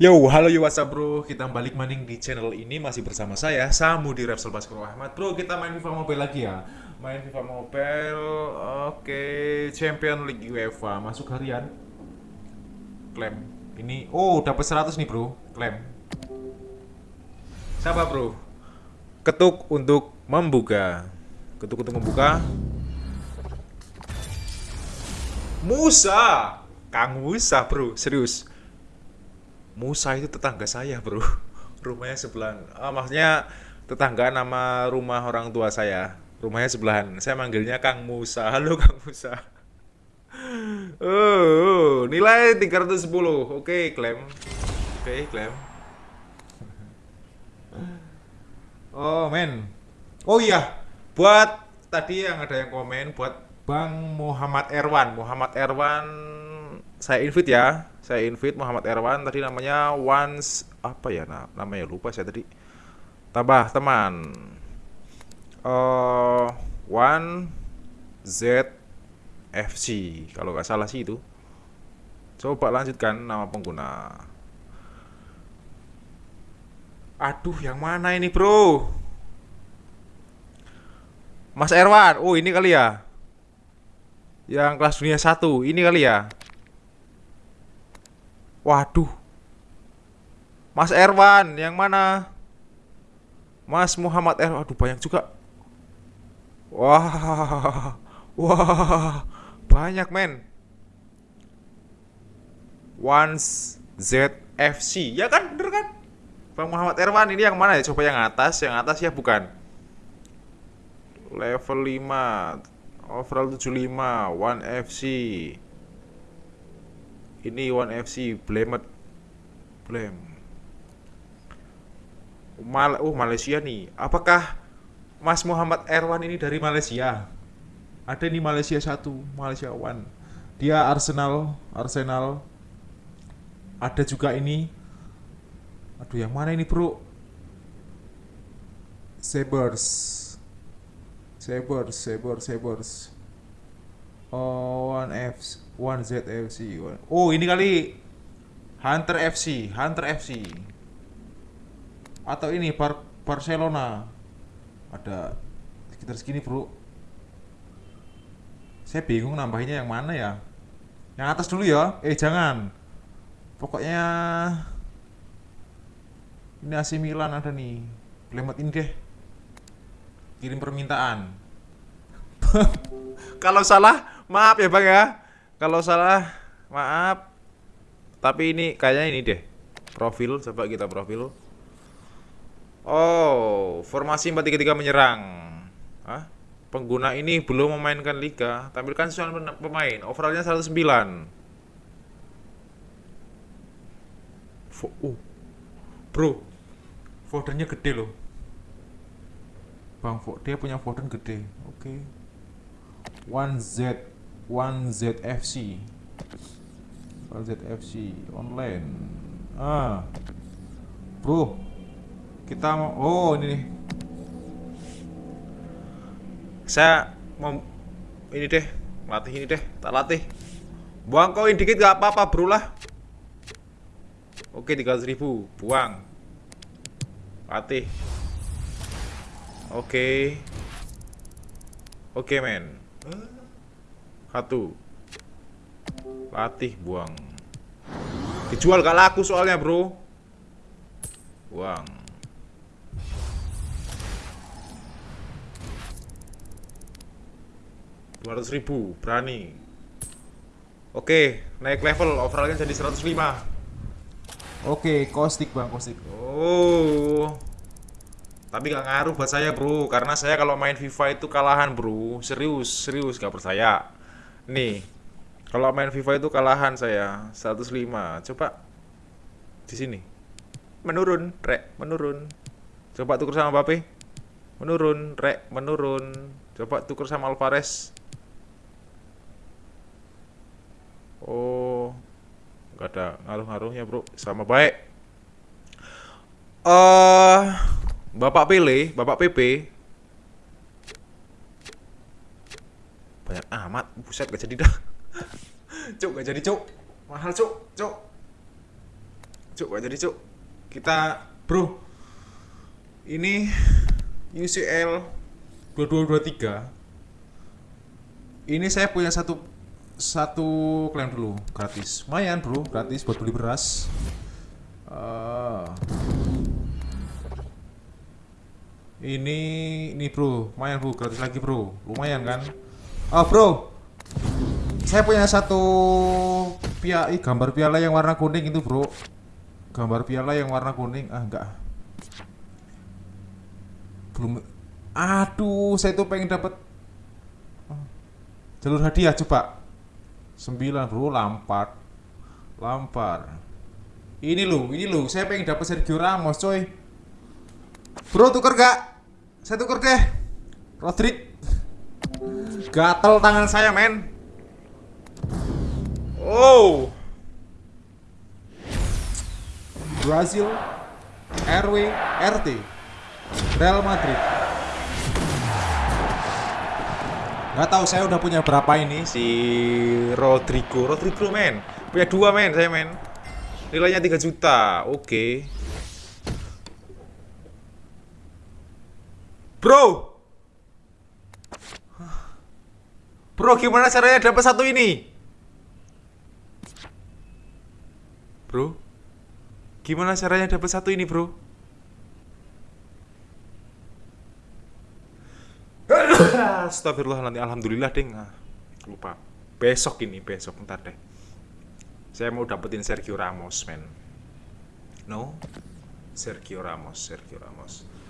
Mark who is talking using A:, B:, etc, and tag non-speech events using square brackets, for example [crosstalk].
A: Yo, halo yo what's up bro? Kita balik maning di channel ini. Masih bersama saya, Samu di Repsol Baskoro Ahmad. Bro, kita main FIFA Mobile lagi ya? Main FIFA Mobile Oke, Champion League UEFA Masuk harian. Klaim Ini, oh dapat 100 nih bro. Klaim Siapa bro? Ketuk untuk membuka. Ketuk untuk membuka. Musa! Kang Musa bro, serius Musa itu tetangga saya bro. [laughs] Rumahnya sebelahan. Ah, maksudnya tetangga nama rumah orang tua saya. Rumahnya sebelahan. Saya manggilnya Kang Musa. [laughs] Halo Kang Musa. [laughs] Oh, nilai 310 oke klaim. Oke klaim. Oh men. Oh iya. Buat tadi yang ada yang komen buat Bang Muhammad Erwan. Muhammad Erwan saya invite ya. Saya invite Muhammad Erwan. Tadi namanya once apa ya nah, namanya lupa saya tadi. Tambah teman. Uh, one Z FC kalau nggak salah sih itu. Coba lanjutkan nama pengguna. Aduh yang mana ini bro? Mas Erwan. Oh ini kali ya. Yang kelas dunia satu. Ini kali ya Waduh. Mas Erwan, yang mana? Mas Muhammad Erwan, aduh banyak juga. Wah, wah, banyak men. Once ZFC, ya kan, bener kan? Bang Muhammad Erwan ini yang mana ya? Coba yang atas, yang atas ya bukan. Level 5, overall 75, One FC ini One FC Blemet Blem Mal oh Malaysia nih. Apakah Mas Muhammad Erwan ini dari Malaysia? Ada ini Malaysia satu Malaysia One. Dia Arsenal Arsenal. Ada juga ini. Aduh yang mana ini bro? Sabers Sabers Sabers Sabers oh One F One Z FC. Oh, ini kali Hunter FC, Hunter FC. Atau ini Bar Barcelona. Ada sekitar segini, Bro. Saya bingung nambahinnya yang mana ya. Yang atas dulu ya. Eh, jangan. Pokoknya ini AC Milan ada nih. Lemet ini deh. Kirim permintaan. Kalau salah, maaf ya, Bang ya. Kalau salah, maaf. Tapi ini kayaknya ini deh. Profil, coba kita profil. Oh, formasi 433 menyerang. Hah? Pengguna ini belum memainkan liga, tampilkan soal pemain. Overallnya 109. Fo uh. Bro, foldernya gede loh. Bang, dia punya folder gede. Oke. Okay. One Z One ZFC One ZFC online. Ah. Bro kita mau oh ini nih. Saya mau ini deh latih ini deh tak latih. Buang koin dikit gak apa-apa bro lah. Oke 300 ribu buang. Latih. Oke. Oke men satu. Latih buang. Dijual gak laku soalnya, Bro. Buang. Dua ratus ribu, berani. Oke, naik level, overallnya jadi 105 Oke, kostik bang, kostik Oh Tapi gak ngaruh buat saya bro Karena saya kalau main FIFA itu kalahan bro Serius, serius gak percaya Nih, kalau main FIFA itu kalahan saya 105. Coba di sini. Menurun, rek, menurun. Coba tuker sama Mbappe. Menurun, rek, menurun. Coba tuker sama Alvarez. Oh, nggak ada ngaruh-ngaruhnya, Bro. Sama baik. Eh, uh, Bapak Pele, Bapak PP banyak amat buset gak jadi dah. [laughs] Cuk gak jadi cuk. Mahal cuk cuk. Cuk gak jadi cuk. Kita bro. Ini UCL 2223 ini saya punya satu satu klaim dulu gratis. Lumayan bro gratis buat beli beras. Uh, ini ini bro lumayan bro gratis lagi bro lumayan kan? Oh bro saya punya satu pia gambar piala yang warna kuning itu bro. Gambar piala yang warna kuning ah enggak. Belum aduh saya tuh pengen dapat jalur hadiah coba. Sembilan bro lampar lampar. Ini loh ini loh saya pengen dapat Sergio Ramos coy. Bro tuker gak saya tuker deh Rodrik gatel tangan saya men Oh. Brazil, RW, RT, Real Madrid. Gak tahu saya udah punya berapa ini si Rodrigo. Rodrigo men, punya dua men saya men. Nilainya 3 juta. Oke. Okay. Bro. Bro, gimana caranya dapat satu ini? Bro, gimana caranya dapat satu ini, bro? Astagfirullah nanti alhamdulillah ding. Ah, lupa. Besok ini, besok ntar deh. Saya mau dapetin Sergio Ramos, men. No? Sergio Ramos, Sergio Ramos.